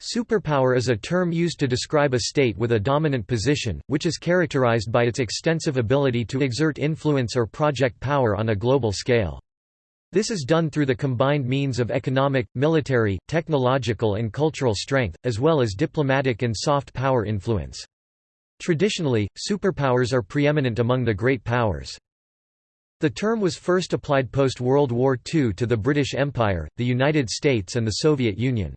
Superpower is a term used to describe a state with a dominant position, which is characterized by its extensive ability to exert influence or project power on a global scale. This is done through the combined means of economic, military, technological and cultural strength, as well as diplomatic and soft power influence. Traditionally, superpowers are preeminent among the great powers. The term was first applied post-World War II to the British Empire, the United States and the Soviet Union.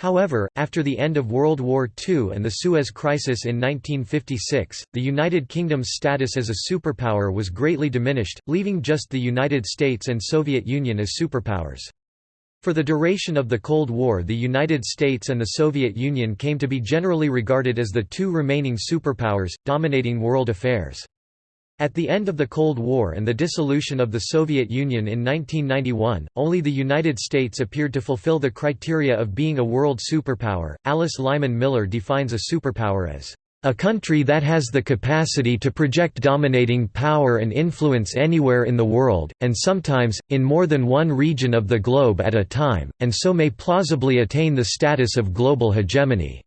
However, after the end of World War II and the Suez Crisis in 1956, the United Kingdom's status as a superpower was greatly diminished, leaving just the United States and Soviet Union as superpowers. For the duration of the Cold War the United States and the Soviet Union came to be generally regarded as the two remaining superpowers, dominating world affairs. At the end of the Cold War and the dissolution of the Soviet Union in 1991, only the United States appeared to fulfill the criteria of being a world superpower. Alice Lyman Miller defines a superpower as a country that has the capacity to project dominating power and influence anywhere in the world, and sometimes, in more than one region of the globe at a time, and so may plausibly attain the status of global hegemony.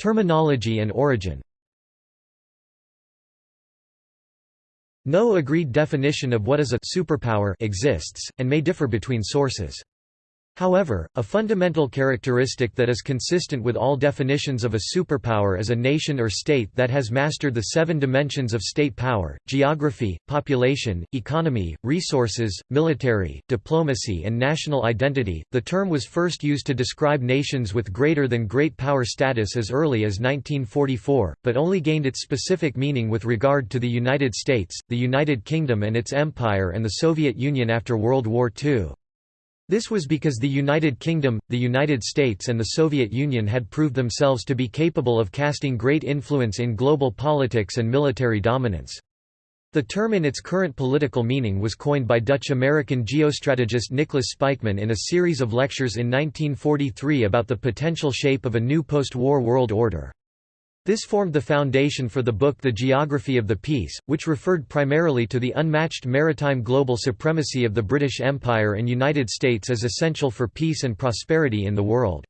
Terminology and origin No agreed definition of what is a superpower exists, and may differ between sources. However, a fundamental characteristic that is consistent with all definitions of a superpower is a nation or state that has mastered the seven dimensions of state power, geography, population, economy, resources, military, diplomacy and national identity. The term was first used to describe nations with greater than great power status as early as 1944, but only gained its specific meaning with regard to the United States, the United Kingdom and its empire and the Soviet Union after World War II. This was because the United Kingdom, the United States and the Soviet Union had proved themselves to be capable of casting great influence in global politics and military dominance. The term in its current political meaning was coined by Dutch-American geostrategist Nicholas Spykman in a series of lectures in 1943 about the potential shape of a new post-war world order. This formed the foundation for the book The Geography of the Peace, which referred primarily to the unmatched maritime global supremacy of the British Empire and United States as essential for peace and prosperity in the world.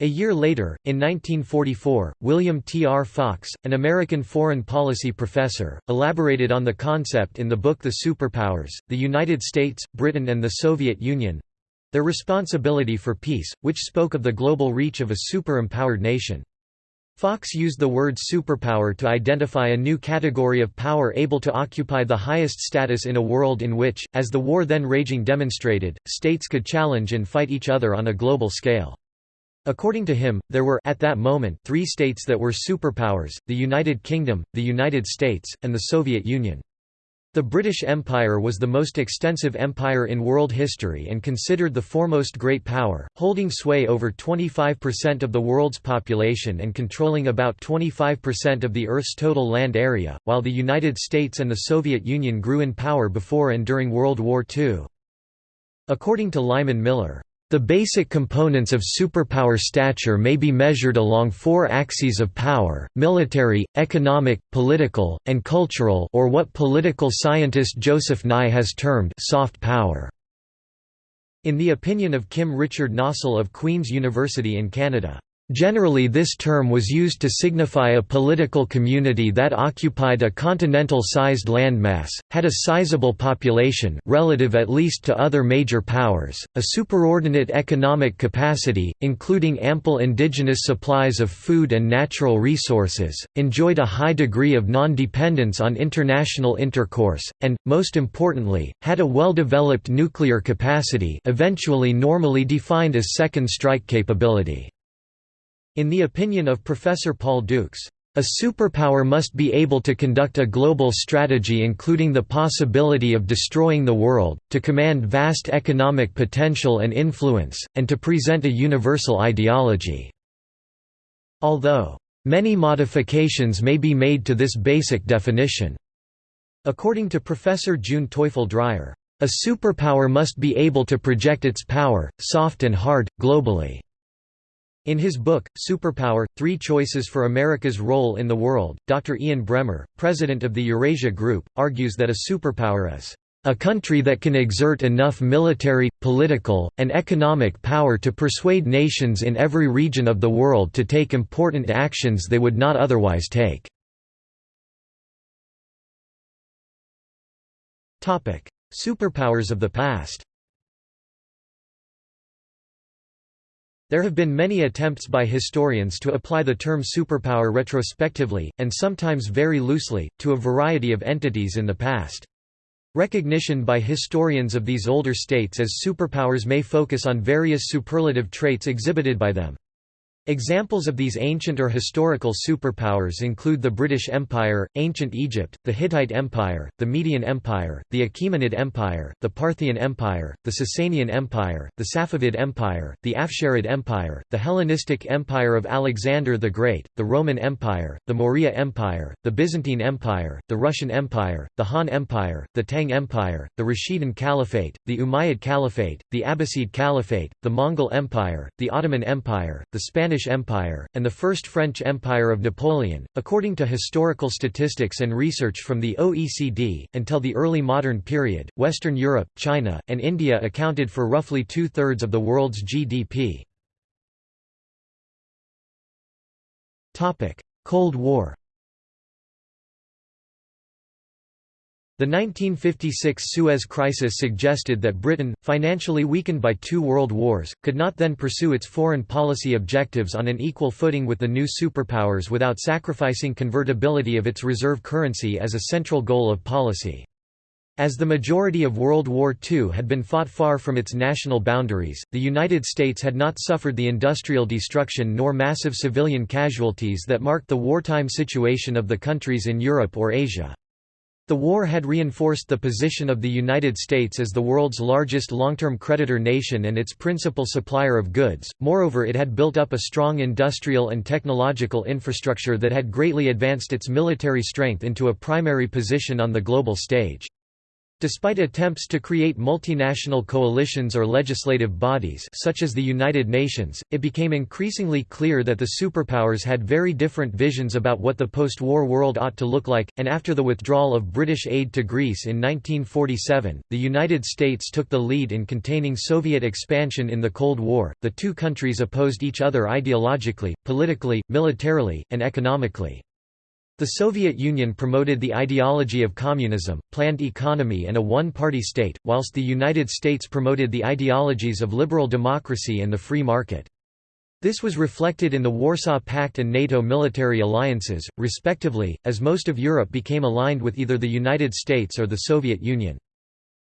A year later, in 1944, William T. R. Fox, an American foreign policy professor, elaborated on the concept in the book The Superpowers, the United States, Britain and the Soviet Union—their responsibility for peace, which spoke of the global reach of a super-empowered nation. Fox used the word superpower to identify a new category of power able to occupy the highest status in a world in which, as the war then raging demonstrated, states could challenge and fight each other on a global scale. According to him, there were at that moment three states that were superpowers, the United Kingdom, the United States, and the Soviet Union. The British Empire was the most extensive empire in world history and considered the foremost great power, holding sway over 25% of the world's population and controlling about 25% of the Earth's total land area, while the United States and the Soviet Union grew in power before and during World War II. According to Lyman Miller, the basic components of superpower stature may be measured along four axes of power, military, economic, political, and cultural or what political scientist Joseph Nye has termed soft power. In the opinion of Kim Richard Nossal of Queen's University in Canada, Generally this term was used to signify a political community that occupied a continental-sized landmass, had a sizable population relative at least to other major powers, a superordinate economic capacity, including ample indigenous supplies of food and natural resources, enjoyed a high degree of non-dependence on international intercourse, and, most importantly, had a well-developed nuclear capacity eventually normally defined as second strike capability. In the opinion of Professor Paul Dukes, a superpower must be able to conduct a global strategy including the possibility of destroying the world, to command vast economic potential and influence, and to present a universal ideology. Although, many modifications may be made to this basic definition. According to Professor June Teufel Dreyer, a superpower must be able to project its power, soft and hard, globally. In his book, Superpower, Three Choices for America's Role in the World, Dr. Ian Bremmer, president of the Eurasia Group, argues that a superpower is A country that can exert enough military, political, and economic power to persuade nations in every region of the world to take important actions they would not otherwise take. Superpowers of the past There have been many attempts by historians to apply the term superpower retrospectively, and sometimes very loosely, to a variety of entities in the past. Recognition by historians of these older states as superpowers may focus on various superlative traits exhibited by them. Examples of these ancient or historical superpowers include the British Empire, Ancient Egypt, the Hittite Empire, the Median Empire, the Achaemenid Empire, the Parthian Empire, the Sasanian Empire, the Safavid Empire, the Afsharid Empire, the Hellenistic Empire of Alexander the Great, the Roman Empire, the Maurya Empire, the Byzantine Empire, the Russian Empire, the Han Empire, the Tang Empire, the Rashidun Caliphate, the Umayyad Caliphate, the Abbasid Caliphate, the Mongol Empire, the Ottoman Empire, the Spanish Spanish Empire, and the First French Empire of Napoleon. According to historical statistics and research from the OECD, until the early modern period, Western Europe, China, and India accounted for roughly two thirds of the world's GDP. Cold War The 1956 Suez Crisis suggested that Britain, financially weakened by two world wars, could not then pursue its foreign policy objectives on an equal footing with the new superpowers without sacrificing convertibility of its reserve currency as a central goal of policy. As the majority of World War II had been fought far from its national boundaries, the United States had not suffered the industrial destruction nor massive civilian casualties that marked the wartime situation of the countries in Europe or Asia. The war had reinforced the position of the United States as the world's largest long-term creditor nation and its principal supplier of goods, moreover it had built up a strong industrial and technological infrastructure that had greatly advanced its military strength into a primary position on the global stage. Despite attempts to create multinational coalitions or legislative bodies such as the United Nations, it became increasingly clear that the superpowers had very different visions about what the post-war world ought to look like, and after the withdrawal of British aid to Greece in 1947, the United States took the lead in containing Soviet expansion in the Cold War. The two countries opposed each other ideologically, politically, militarily, and economically. The Soviet Union promoted the ideology of communism, planned economy and a one-party state, whilst the United States promoted the ideologies of liberal democracy and the free market. This was reflected in the Warsaw Pact and NATO military alliances, respectively, as most of Europe became aligned with either the United States or the Soviet Union.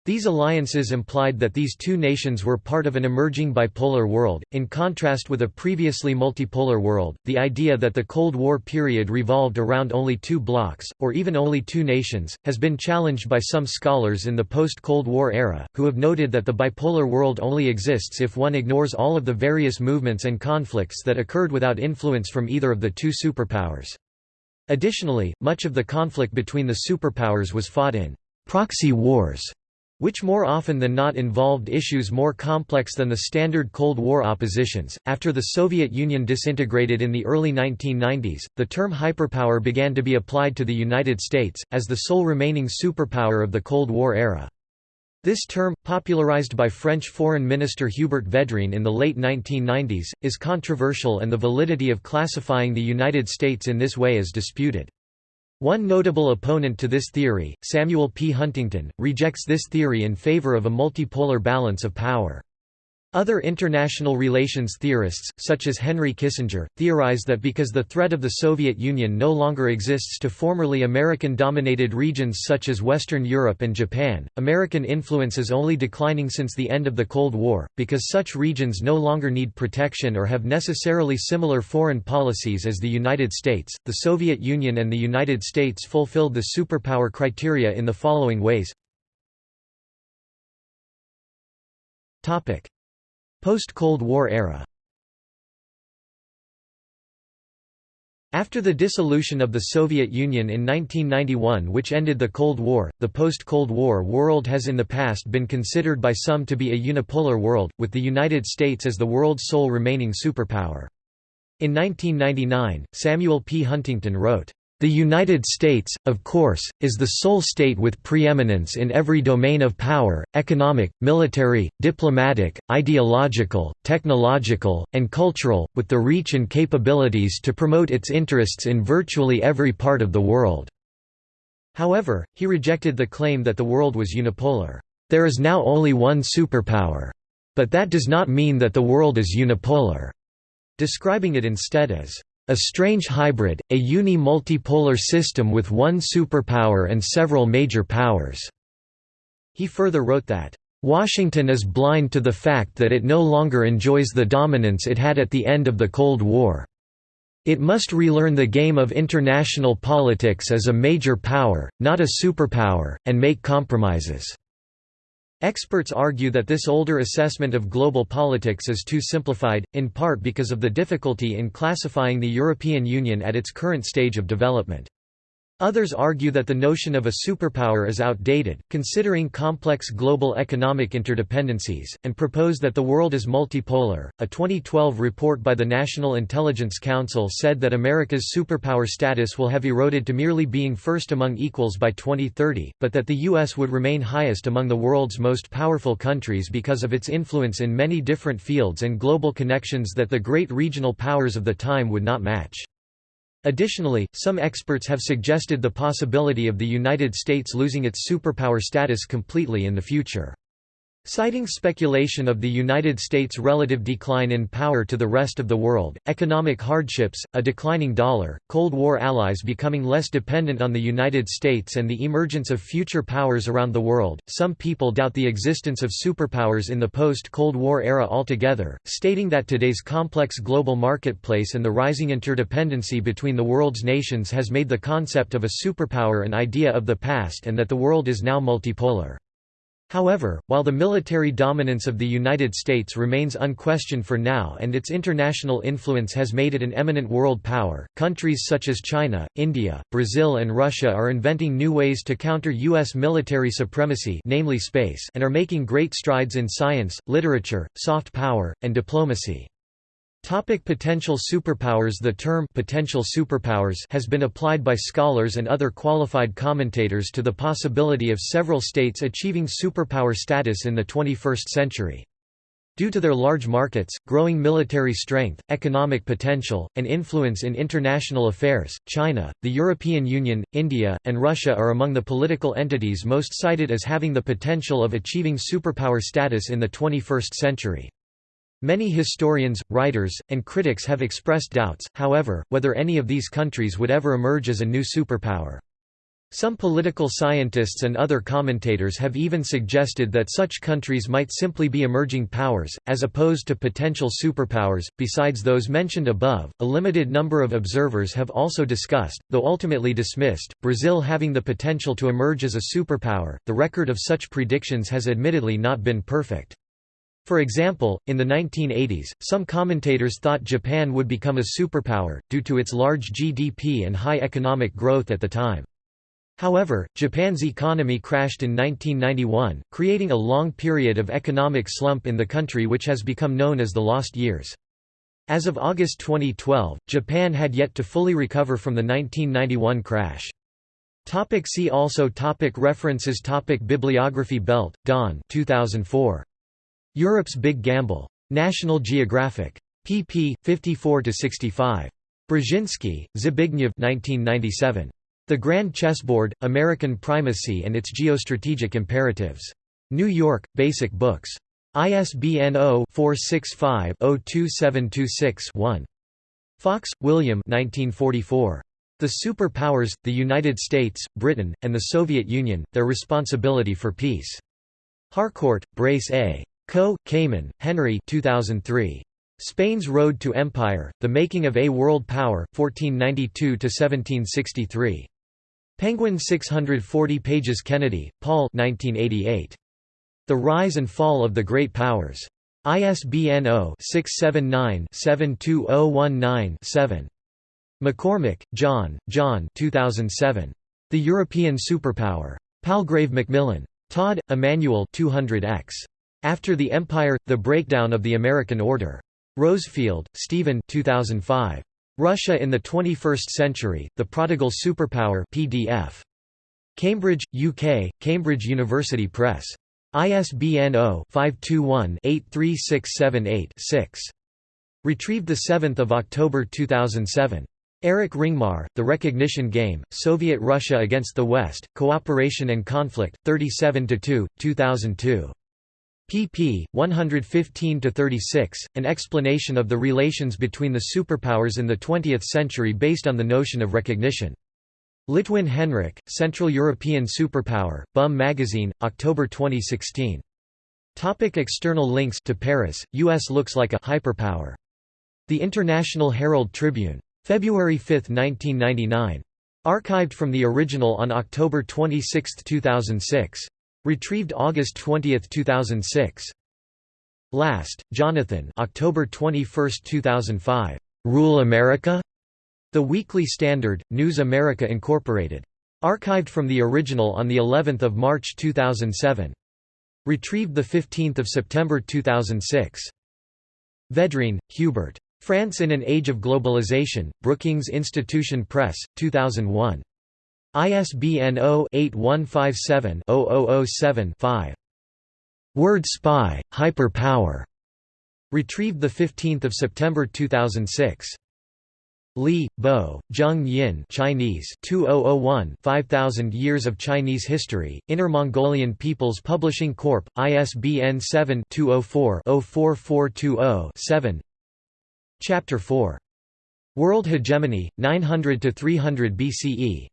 These alliances implied that these two nations were part of an emerging bipolar world, in contrast with a previously multipolar world. The idea that the Cold War period revolved around only two blocs, or even only two nations, has been challenged by some scholars in the post Cold War era, who have noted that the bipolar world only exists if one ignores all of the various movements and conflicts that occurred without influence from either of the two superpowers. Additionally, much of the conflict between the superpowers was fought in proxy wars which more often than not involved issues more complex than the standard Cold War oppositions. After the Soviet Union disintegrated in the early 1990s, the term hyperpower began to be applied to the United States, as the sole remaining superpower of the Cold War era. This term, popularized by French Foreign Minister Hubert Védrine in the late 1990s, is controversial and the validity of classifying the United States in this way is disputed. One notable opponent to this theory, Samuel P. Huntington, rejects this theory in favor of a multipolar balance of power. Other international relations theorists, such as Henry Kissinger, theorize that because the threat of the Soviet Union no longer exists to formerly American-dominated regions such as Western Europe and Japan, American influence is only declining since the end of the Cold War, because such regions no longer need protection or have necessarily similar foreign policies as the United States. The Soviet Union and the United States fulfilled the superpower criteria in the following ways. Topic: Post-Cold War era After the dissolution of the Soviet Union in 1991 which ended the Cold War, the post-Cold War world has in the past been considered by some to be a unipolar world, with the United States as the world's sole remaining superpower. In 1999, Samuel P. Huntington wrote, The United States, of course, is the sole state with preeminence in every domain of power, economic, military, diplomatic, ideological, technological, and cultural, with the reach and capabilities to promote its interests in virtually every part of the world." However, he rejected the claim that the world was unipolar. There is now only one superpower. But that does not mean that the world is unipolar, describing it instead as a strange hybrid, a uni-multipolar system with one superpower and several major powers." He further wrote that, "...Washington is blind to the fact that it no longer enjoys the dominance it had at the end of the Cold War. It must relearn the game of international politics as a major power, not a superpower, and make compromises." Experts argue that this older assessment of global politics is too simplified, in part because of the difficulty in classifying the European Union at its current stage of development. Others argue that the notion of a superpower is outdated, considering complex global economic interdependencies, and propose that the world is multipolar. A 2012 report by the National Intelligence Council said that America's superpower status will have eroded to merely being first among equals by 2030, but that the U.S. would remain highest among the world's most powerful countries because of its influence in many different fields and global connections that the great regional powers of the time would not match. Additionally, some experts have suggested the possibility of the United States losing its superpower status completely in the future. Citing speculation of the United States' relative decline in power to the rest of the world, economic hardships, a declining dollar, Cold War allies becoming less dependent on the United States and the emergence of future powers around the world, some people doubt the existence of superpowers in the post-Cold War era altogether, stating that today's complex global marketplace and the rising interdependency between the world's nations has made the concept of a superpower an idea of the past and that the world is now multipolar. However, while the military dominance of the United States remains unquestioned for now and its international influence has made it an eminent world power, countries such as China, India, Brazil and Russia are inventing new ways to counter U.S. military supremacy namely space and are making great strides in science, literature, soft power, and diplomacy. Topic potential superpowers The term potential superpowers has been applied by scholars and other qualified commentators to the possibility of several states achieving superpower status in the 21st century. Due to their large markets, growing military strength, economic potential, and influence in international affairs, China, the European Union, India, and Russia are among the political entities most cited as having the potential of achieving superpower status in the 21st century. Many historians, writers, and critics have expressed doubts, however, whether any of these countries would ever emerge as a new superpower. Some political scientists and other commentators have even suggested that such countries might simply be emerging powers, as opposed to potential superpowers. Besides those mentioned above, a limited number of observers have also discussed, though ultimately dismissed, Brazil having the potential to emerge as a superpower. The record of such predictions has admittedly not been perfect. For example, in the 1980s, some commentators thought Japan would become a superpower, due to its large GDP and high economic growth at the time. However, Japan's economy crashed in 1991, creating a long period of economic slump in the country which has become known as the Lost Years. As of August 2012, Japan had yet to fully recover from the 1991 crash. Topic see also topic References topic Bibliography Belt, Don 2004. Europe's Big Gamble. National Geographic. pp. 54–65. Brzezinski, Zbigniew 1997. The Grand Chessboard, American Primacy and its Geostrategic Imperatives. New York, Basic Books. ISBN 0-465-02726-1. Fox, William 1944. The Superpowers, the United States, Britain, and the Soviet Union, Their Responsibility for Peace. Harcourt, Brace A. Coe, Kamen, Henry 2003. Spain's Road to Empire, The Making of a World Power, 1492–1763. Penguin 640 pages Kennedy, Paul 1988. The Rise and Fall of the Great Powers. ISBN 0-679-72019-7. McCormick, John, John 2007. The European Superpower. Palgrave Macmillan. Todd, Emmanuel 200X. After the Empire – The Breakdown of the American Order. Rosefielde, Stephen 2005. Russia in the 21st Century, The Prodigal Superpower PDF. Cambridge, UK, Cambridge University Press. ISBN 0-521-83678-6. Retrieved 7 October 2007. Eric Ringmar, The Recognition Game, Soviet Russia Against the West, Cooperation and Conflict, 37–2, 2002 pp. 115–36, an explanation of the relations between the superpowers in the 20th century based on the notion of recognition. Litwin Henrik, Central European Superpower, BUM Magazine, October 2016. Topic external links to Paris, U.S. looks like a hyperpower. The International Herald Tribune. February 5, 1999. Archived from the original on October 26, 2006. Retrieved August 20, 2006. Last, Jonathan October 21, 2005. "'Rule America?' The Weekly Standard, News America Incorporated. Archived from the original on the 11th of March 2007. Retrieved 15 September 2006. Vedrine, Hubert. France in an Age of Globalization, Brookings Institution Press, 2001. ISBN 0-8157-0007-5. Word Spy, Hyper Power. Retrieved 15 September 2006. Li, Bo, Zheng Yin Chinese 2001 5000 Years of Chinese History, Inner Mongolian Peoples Publishing Corp., ISBN 7-204-04420-7 Chapter 4. World Hegemony, 900–300 BCE